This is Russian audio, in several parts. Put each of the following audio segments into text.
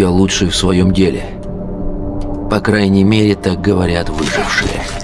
Я лучший в своем деле. По крайней мере, так говорят выжившие.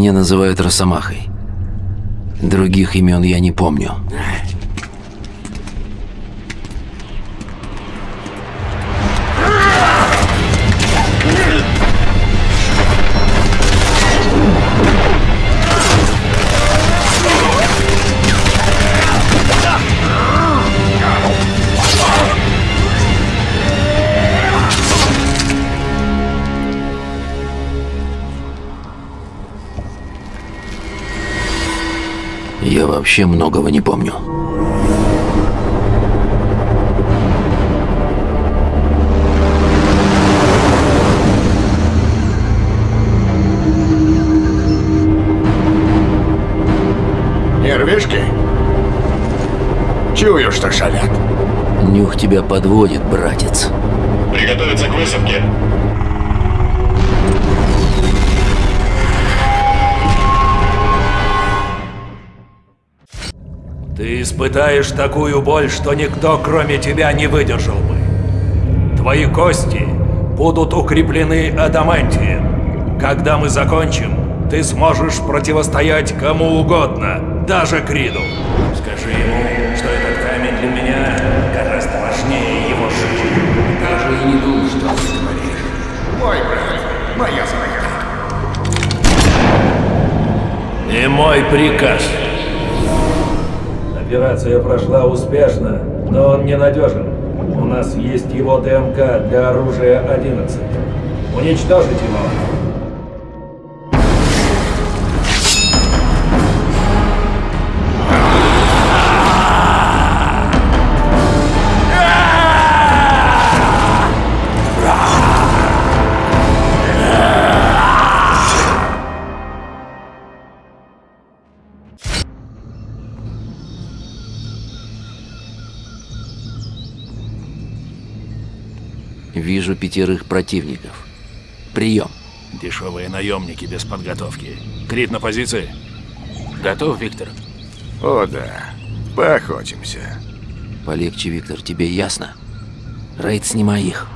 Меня называют Росомахой. Других имен я не помню. Я вообще многого не помню. Нервишки? Чую, что шалят. Нюх тебя подводит, братец. Приготовиться к высадке. Ты испытаешь такую боль, что никто, кроме тебя, не выдержал бы. Твои кости будут укреплены адамантием. Когда мы закончим, ты сможешь противостоять кому угодно, даже Криду. Скажи ему, что этот камень для меня гораздо важнее его жизни. Даже и не думал, что ты говоришь. Мой брат, моя своя. И мой приказ. Операция прошла успешно, но он ненадежен. У нас есть его ДМК для оружия 11. Уничтожить его. Вижу пятерых противников. Прием. Дешевые наемники без подготовки. Крит на позиции. Готов, Виктор? О да, поохотимся. Полегче, Виктор, тебе ясно? Рейд, снимай их.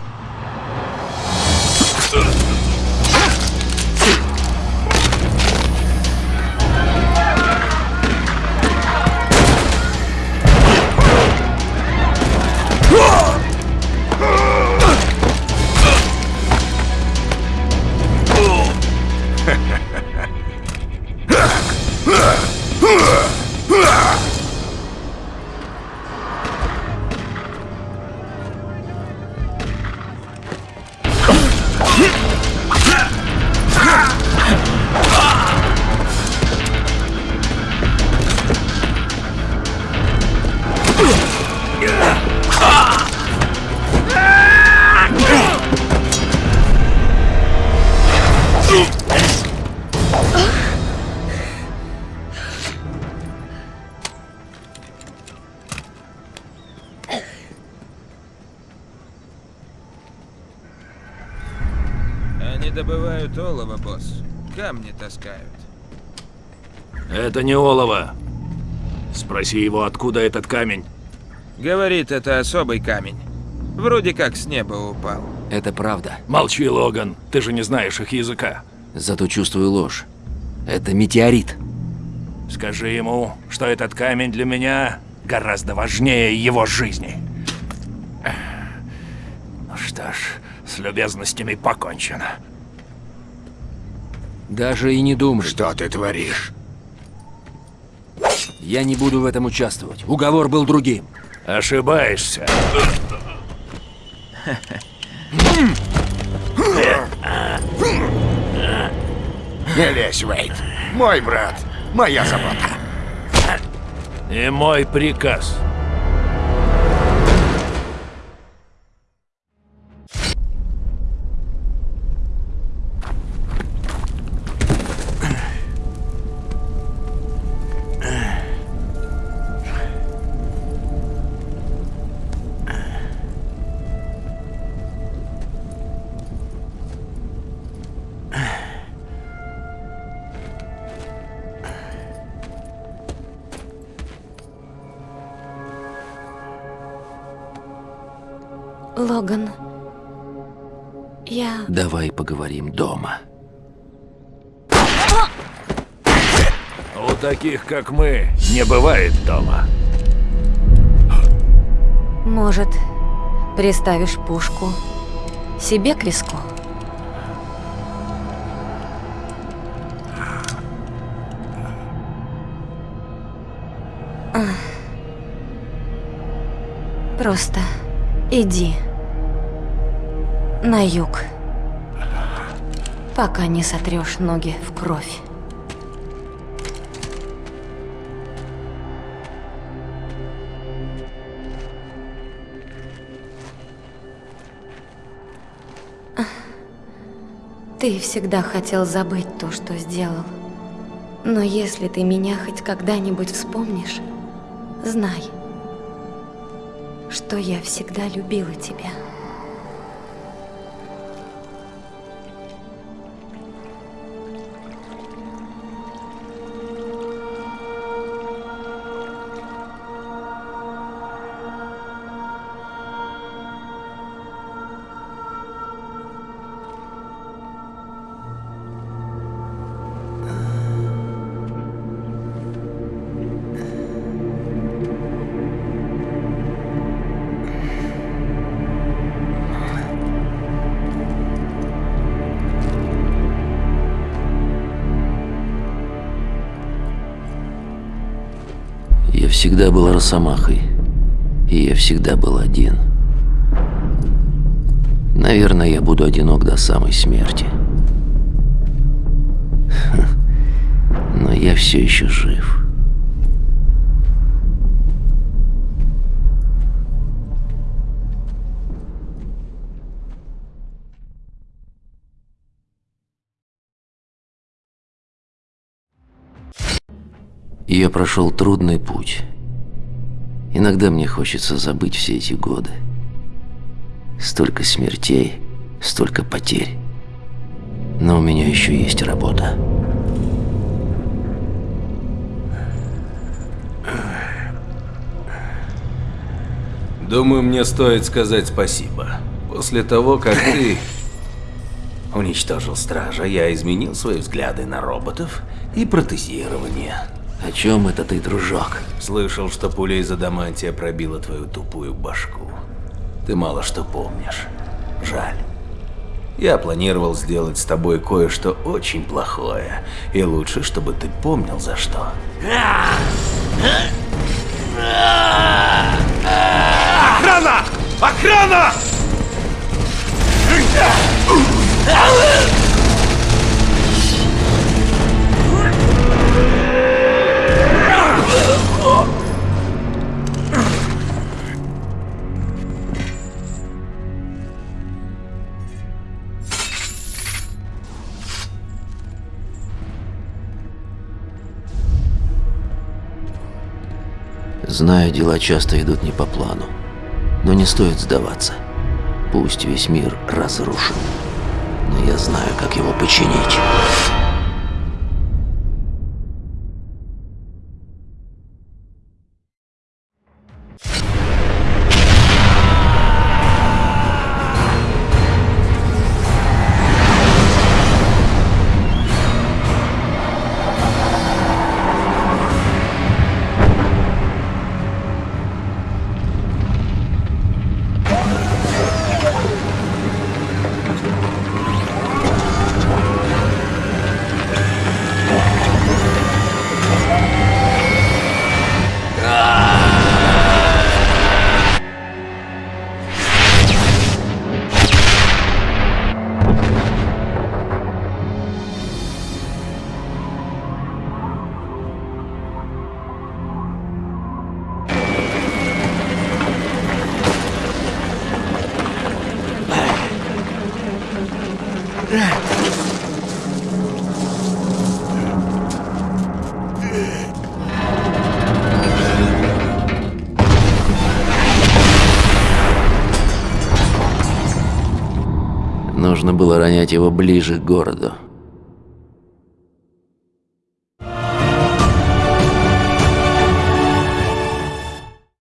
Добывают олово, босс. Камни таскают. Это не олово. Спроси его, откуда этот камень. Говорит, это особый камень. Вроде как с неба упал. Это правда. Молчи, Логан, ты же не знаешь их языка. Зато чувствую ложь. Это метеорит. Скажи ему, что этот камень для меня гораздо важнее его жизни. Ну что ж, с любезностями покончено. Даже и не думай. Что ты творишь? Я не буду в этом участвовать. Уговор был другим. Ошибаешься. Не лезь, Уэйд. Мой брат. Моя забота. И мой приказ. Логан. Я... Давай поговорим дома. У таких, как мы, не бывает дома. Может, приставишь пушку себе к виску? Просто иди на юг, пока не сотрешь ноги в кровь. Ты всегда хотел забыть то, что сделал. Но если ты меня хоть когда-нибудь вспомнишь, знай, что я всегда любила тебя. Всегда был росомахой. И я всегда был один. Наверное, я буду одинок до самой смерти. Но я все еще жив. Я прошел трудный путь. Иногда мне хочется забыть все эти годы. Столько смертей, столько потерь. Но у меня еще есть работа. Думаю, мне стоит сказать спасибо. После того, как ты уничтожил стража, я изменил свои взгляды на роботов и протезирование. О чем это ты, дружок? Слышал, что пуля из адамантия пробила твою тупую башку. Ты мало что помнишь. Жаль. Я планировал сделать с тобой кое-что очень плохое, и лучше, чтобы ты помнил за что. Охрана! Охрана! Знаю, дела часто идут не по плану. Но не стоит сдаваться. Пусть весь мир разрушен. но я знаю, как его починить. Было ронять его ближе к городу.